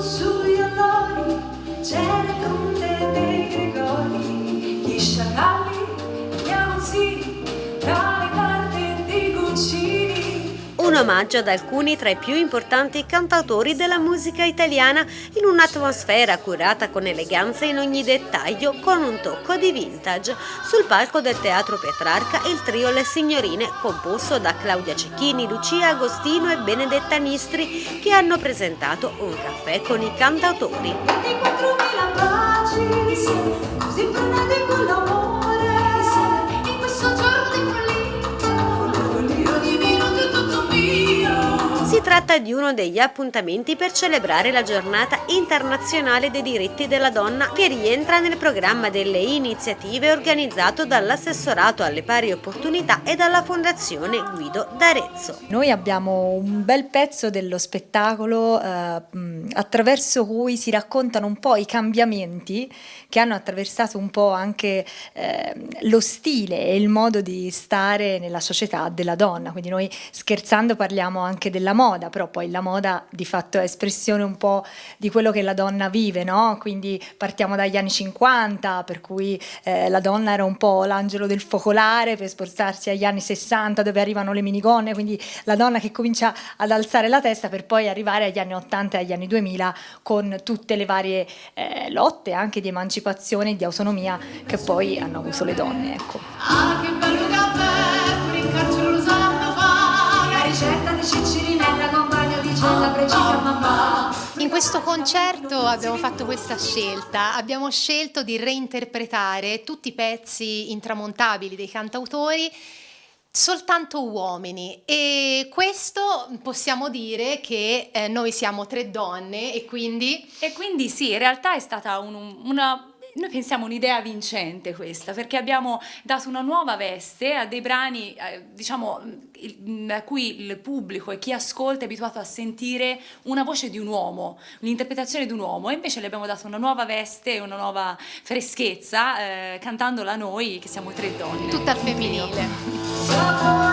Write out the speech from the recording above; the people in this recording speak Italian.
수여 너를 잘할 건데 omaggio ad alcuni tra i più importanti cantautori della musica italiana in un'atmosfera curata con eleganza in ogni dettaglio con un tocco di vintage. Sul palco del Teatro Petrarca il trio Le Signorine, composto da Claudia Cecchini, Lucia Agostino e Benedetta Nistri, che hanno presentato un caffè con i cantautori. 24.000 baci, così frenetico l'amore, tratta di uno degli appuntamenti per celebrare la giornata internazionale dei diritti della donna che rientra nel programma delle iniziative organizzato dall'assessorato alle pari opportunità e dalla fondazione Guido d'Arezzo. Noi abbiamo un bel pezzo dello spettacolo eh, mh, attraverso cui si raccontano un po' i cambiamenti che hanno attraversato un po' anche eh, lo stile e il modo di stare nella società della donna. Quindi noi scherzando parliamo anche della moda, però poi la moda di fatto è espressione un po' di quello che la donna vive, no? Quindi partiamo dagli anni 50, per cui eh, la donna era un po' l'angelo del focolare per spostarsi agli anni 60 dove arrivano le minigonne, quindi la donna che comincia ad alzare la testa per poi arrivare agli anni 80 e agli anni 2000 con tutte le varie eh, lotte anche di emancipazione e di autonomia che poi hanno avuto le donne. Ecco. Precisa mamma. In questo concerto abbiamo fatto questa scelta, abbiamo scelto di reinterpretare tutti i pezzi intramontabili dei cantautori soltanto uomini. E questo possiamo dire che eh, noi siamo tre donne e quindi E quindi sì, in realtà è stata un- una... Noi pensiamo un'idea vincente questa, perché abbiamo dato una nuova veste a dei brani, eh, diciamo, il- a cui il pubblico e chi ascolta è abituato a sentire una voce di un uomo, un'interpretazione di un uomo, e invece le abbiamo dato una nuova veste e una nuova freschezza, eh, cantandola noi, che siamo tre donne. tutta al femminile.